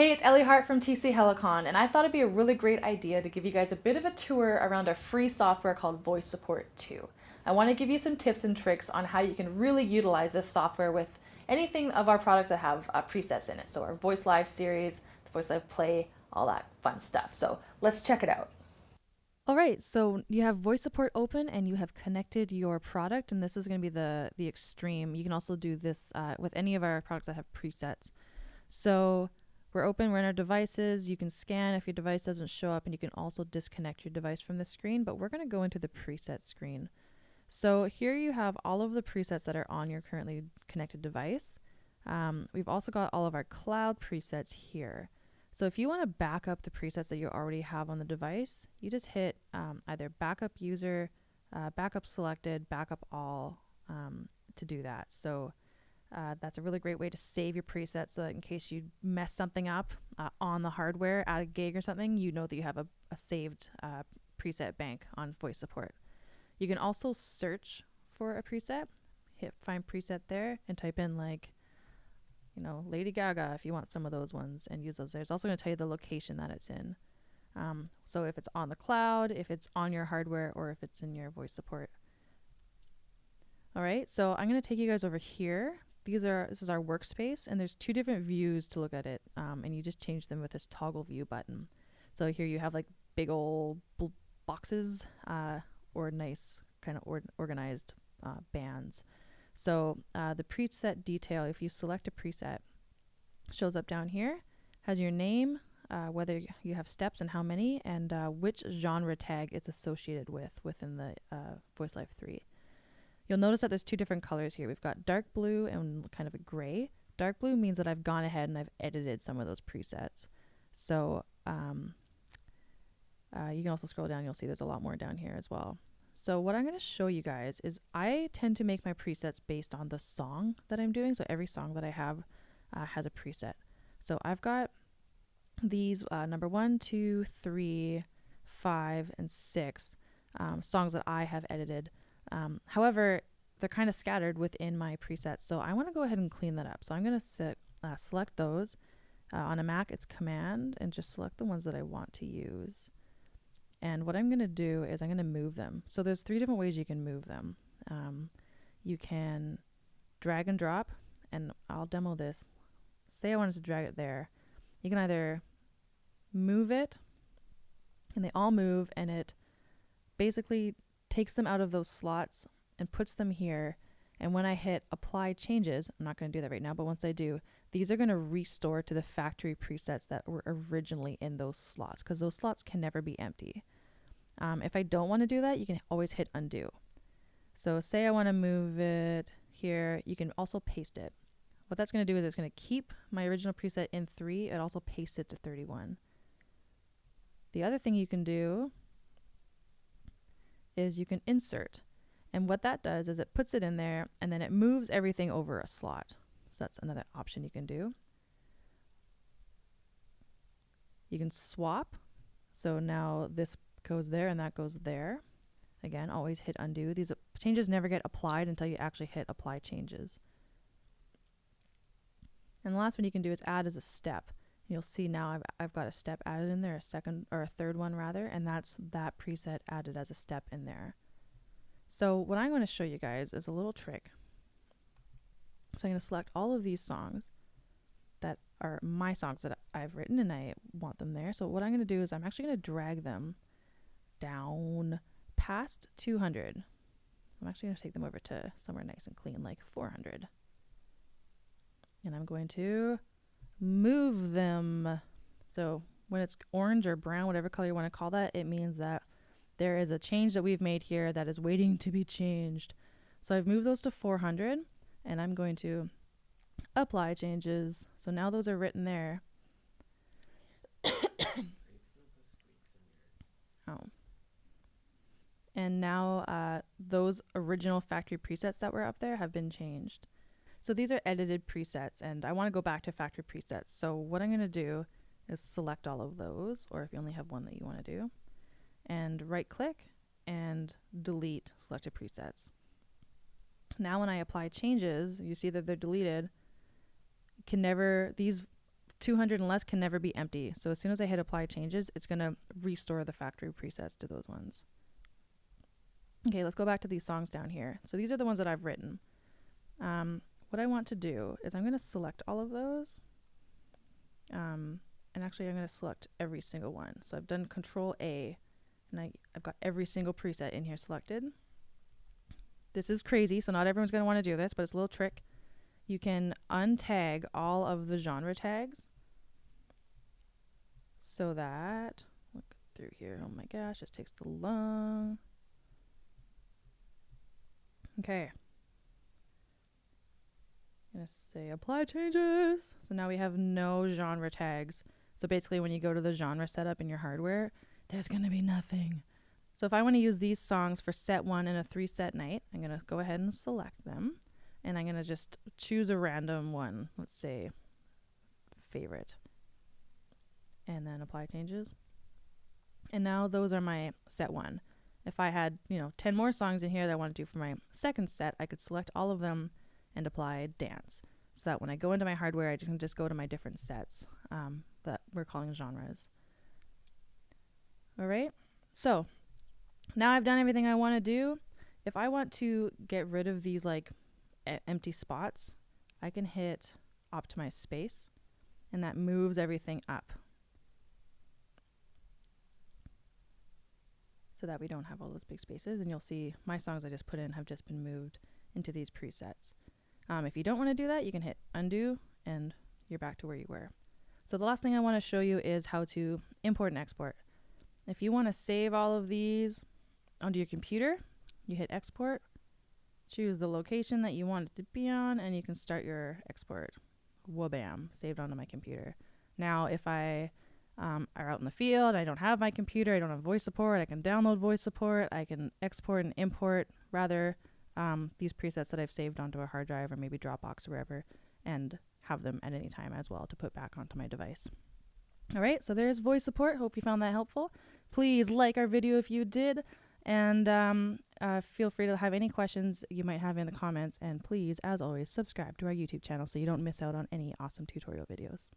Hey, it's Ellie Hart from TC Helicon, and I thought it'd be a really great idea to give you guys a bit of a tour around our free software called Voice Support 2. I want to give you some tips and tricks on how you can really utilize this software with anything of our products that have uh, presets in it. So our Voice Live series, the Voice Live Play, all that fun stuff. So let's check it out. All right, so you have voice support open and you have connected your product, and this is going to be the the extreme. You can also do this uh, with any of our products that have presets. So we're open, we're in our devices. You can scan if your device doesn't show up, and you can also disconnect your device from the screen, but we're going to go into the preset screen. So here you have all of the presets that are on your currently connected device. Um, we've also got all of our cloud presets here. So if you want to back up the presets that you already have on the device, you just hit um, either backup user, uh, backup selected, backup all um, to do that. So uh, that's a really great way to save your presets so that in case you mess something up uh, on the hardware at a gig or something, you know that you have a, a saved uh, preset bank on voice support. You can also search for a preset, hit find preset there, and type in like, you know, Lady Gaga if you want some of those ones and use those there. It's also going to tell you the location that it's in. Um, so if it's on the cloud, if it's on your hardware, or if it's in your voice support. All right, so I'm going to take you guys over here these are this is our workspace and there's two different views to look at it um, and you just change them with this toggle view button. So here you have like big old boxes uh, or nice kind of or organized uh, bands. So uh, the preset detail if you select a preset shows up down here has your name uh, whether you have steps and how many and uh, which genre tag it's associated with within the uh, voice live 3 You'll notice that there's two different colors here. We've got dark blue and kind of a gray. Dark blue means that I've gone ahead and I've edited some of those presets. So um, uh, you can also scroll down, you'll see there's a lot more down here as well. So what I'm going to show you guys is I tend to make my presets based on the song that I'm doing. So every song that I have uh, has a preset. So I've got these uh, number one, two, three, five, and six um, songs that I have edited um, however, they're kind of scattered within my presets, so I want to go ahead and clean that up. So I'm going to uh, select those. Uh, on a Mac, it's Command, and just select the ones that I want to use. And what I'm going to do is I'm going to move them. So there's three different ways you can move them. Um, you can drag and drop, and I'll demo this. Say I wanted to drag it there. You can either move it, and they all move, and it basically takes them out of those slots and puts them here. And when I hit apply changes, I'm not going to do that right now, but once I do, these are going to restore to the factory presets that were originally in those slots because those slots can never be empty. Um, if I don't want to do that, you can always hit undo. So say I want to move it here, you can also paste it. What that's going to do is it's going to keep my original preset in 3 and also paste it to 31. The other thing you can do is you can insert. And what that does is it puts it in there and then it moves everything over a slot. So that's another option you can do. You can swap. So now this goes there and that goes there. Again, always hit undo. These changes never get applied until you actually hit apply changes. And the last one you can do is add as a step. You'll see now I've, I've got a step added in there, a second or a third one rather, and that's that preset added as a step in there. So what I'm going to show you guys is a little trick. So I'm going to select all of these songs that are my songs that I've written and I want them there. So what I'm going to do is I'm actually going to drag them down past 200. I'm actually going to take them over to somewhere nice and clean like 400. And I'm going to move them. So when it's orange or brown, whatever color you want to call that, it means that there is a change that we've made here that is waiting to be changed. So I've moved those to 400 and I'm going to apply changes. So now those are written there. oh. And now uh, those original factory presets that were up there have been changed. So these are edited presets and I want to go back to factory presets. So what I'm going to do is select all of those or if you only have one that you want to do and right click and delete selected presets. Now when I apply changes, you see that they're deleted. can never, these 200 and less can never be empty. So as soon as I hit apply changes, it's going to restore the factory presets to those ones. Okay, let's go back to these songs down here. So these are the ones that I've written. Um, what I want to do is I'm going to select all of those. Um, and actually I'm going to select every single one. So I've done control A and I, I've got every single preset in here selected. This is crazy, so not everyone's going to want to do this, but it's a little trick. You can untag all of the genre tags so that, look through here, oh my gosh, this takes too long. Okay. I'm going to say apply changes. So now we have no genre tags. So basically when you go to the genre setup in your hardware, there's going to be nothing. So if I want to use these songs for set one in a three set night, I'm going to go ahead and select them. And I'm going to just choose a random one. Let's say favorite. And then apply changes. And now those are my set one. If I had, you know, 10 more songs in here that I want to do for my second set, I could select all of them and apply dance. So that when I go into my hardware, I can just go to my different sets um, that we're calling genres. All right. So now I've done everything I want to do. If I want to get rid of these like empty spots, I can hit optimize space and that moves everything up. So that we don't have all those big spaces and you'll see my songs I just put in have just been moved into these presets. Um, if you don't want to do that, you can hit undo and you're back to where you were. So the last thing I want to show you is how to import and export. If you want to save all of these onto your computer, you hit export, choose the location that you want it to be on, and you can start your export. Wabam, saved onto my computer. Now, if I um, are out in the field, I don't have my computer, I don't have voice support, I can download voice support, I can export and import rather um, these presets that I've saved onto a hard drive or maybe Dropbox or wherever and have them at any time as well to put back onto my device. All right, so there's voice support. Hope you found that helpful. Please like our video if you did, and um, uh, feel free to have any questions you might have in the comments. And please, as always, subscribe to our YouTube channel so you don't miss out on any awesome tutorial videos.